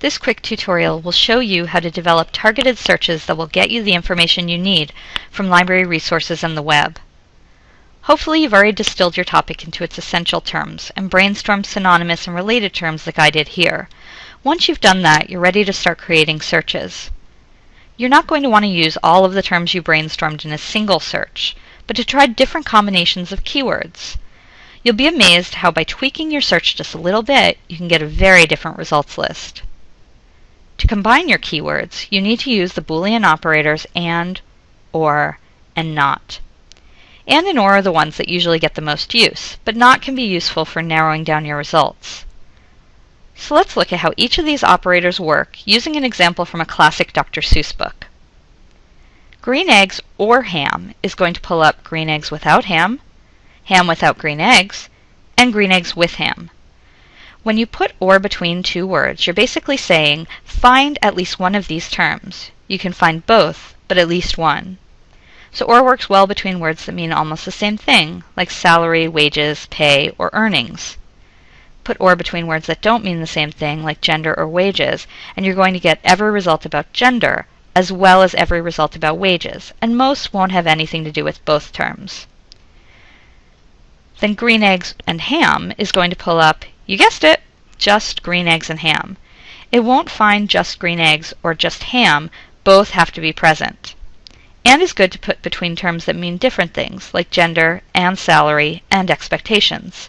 This quick tutorial will show you how to develop targeted searches that will get you the information you need from library resources and the web. Hopefully you've already distilled your topic into its essential terms and brainstormed synonymous and related terms like I did here. Once you've done that, you're ready to start creating searches. You're not going to want to use all of the terms you brainstormed in a single search, but to try different combinations of keywords. You'll be amazed how by tweaking your search just a little bit, you can get a very different results list. To combine your keywords, you need to use the Boolean operators AND, OR, and NOT. AND and OR are the ones that usually get the most use, but NOT can be useful for narrowing down your results. So let's look at how each of these operators work using an example from a classic Dr. Seuss book. Green eggs or ham is going to pull up green eggs without ham, ham without green eggs, and green eggs with ham. When you put or between two words, you're basically saying find at least one of these terms. You can find both, but at least one. So or works well between words that mean almost the same thing, like salary, wages, pay, or earnings. Put or between words that don't mean the same thing, like gender or wages, and you're going to get every result about gender, as well as every result about wages, and most won't have anything to do with both terms. Then green eggs and ham is going to pull up you guessed it, just green eggs and ham. It won't find just green eggs or just ham, both have to be present. And is good to put between terms that mean different things, like gender and salary and expectations.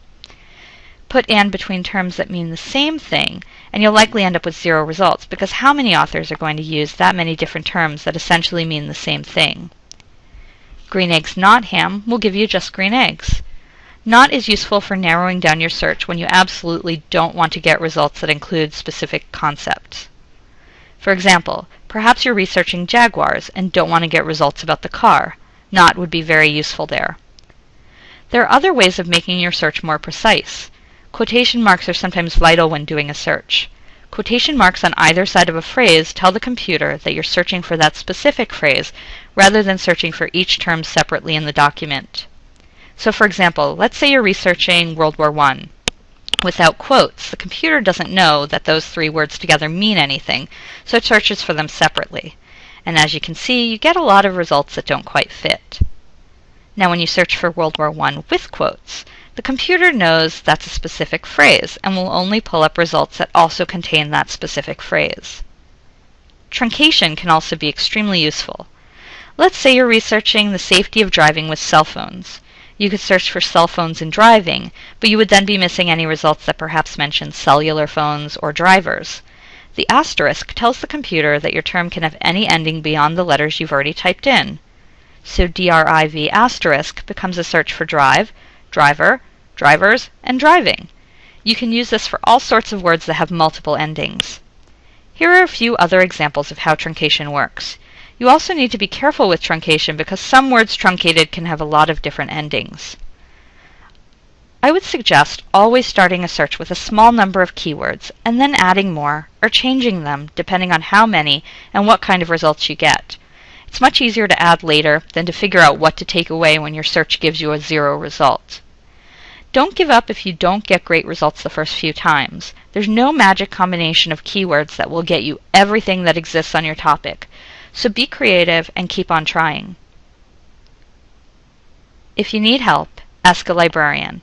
Put and between terms that mean the same thing, and you'll likely end up with zero results, because how many authors are going to use that many different terms that essentially mean the same thing? Green eggs not ham will give you just green eggs. Not is useful for narrowing down your search when you absolutely don't want to get results that include specific concepts. For example, perhaps you're researching Jaguars and don't want to get results about the car. Not would be very useful there. There are other ways of making your search more precise. Quotation marks are sometimes vital when doing a search. Quotation marks on either side of a phrase tell the computer that you're searching for that specific phrase rather than searching for each term separately in the document. So for example, let's say you're researching World War I. Without quotes, the computer doesn't know that those three words together mean anything, so it searches for them separately. And as you can see, you get a lot of results that don't quite fit. Now when you search for World War I with quotes, the computer knows that's a specific phrase and will only pull up results that also contain that specific phrase. Truncation can also be extremely useful. Let's say you're researching the safety of driving with cell phones. You could search for cell phones and driving, but you would then be missing any results that perhaps mention cellular phones or drivers. The asterisk tells the computer that your term can have any ending beyond the letters you've already typed in. So driv asterisk becomes a search for drive, driver, drivers, and driving. You can use this for all sorts of words that have multiple endings. Here are a few other examples of how truncation works. You also need to be careful with truncation because some words truncated can have a lot of different endings. I would suggest always starting a search with a small number of keywords and then adding more or changing them depending on how many and what kind of results you get. It's much easier to add later than to figure out what to take away when your search gives you a zero result. Don't give up if you don't get great results the first few times. There's no magic combination of keywords that will get you everything that exists on your topic. So be creative and keep on trying. If you need help, ask a librarian.